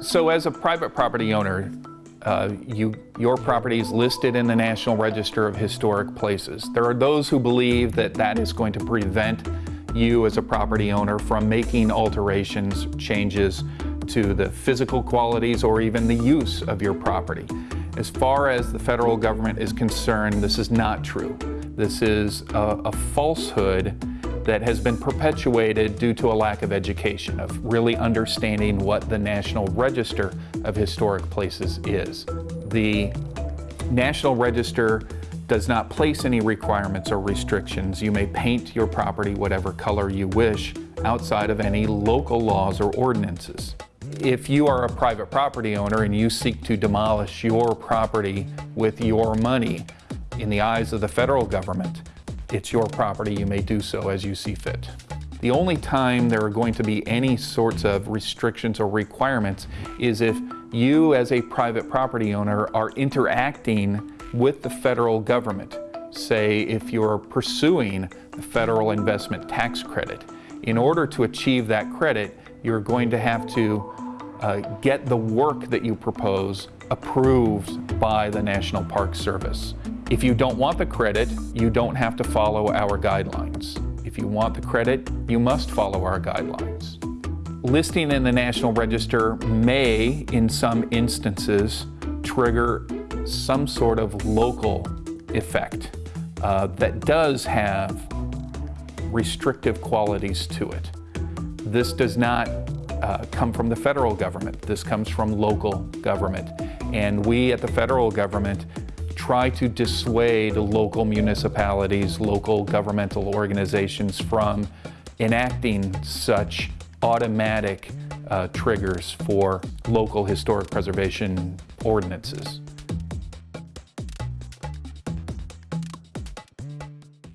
So as a private property owner, uh, you, your property is listed in the National Register of Historic Places. There are those who believe that that is going to prevent you as a property owner from making alterations, changes to the physical qualities or even the use of your property. As far as the federal government is concerned, this is not true. This is a, a falsehood that has been perpetuated due to a lack of education, of really understanding what the National Register of Historic Places is. The National Register does not place any requirements or restrictions. You may paint your property whatever color you wish outside of any local laws or ordinances. If you are a private property owner and you seek to demolish your property with your money, in the eyes of the federal government, it's your property, you may do so as you see fit. The only time there are going to be any sorts of restrictions or requirements is if you as a private property owner are interacting with the federal government. Say if you're pursuing the federal investment tax credit. In order to achieve that credit, you're going to have to uh, get the work that you propose approved by the National Park Service. If you don't want the credit, you don't have to follow our guidelines. If you want the credit, you must follow our guidelines. Listing in the National Register may, in some instances, trigger some sort of local effect uh, that does have restrictive qualities to it. This does not uh, come from the federal government. This comes from local government. And we at the federal government try to dissuade local municipalities, local governmental organizations from enacting such automatic uh, triggers for local historic preservation ordinances.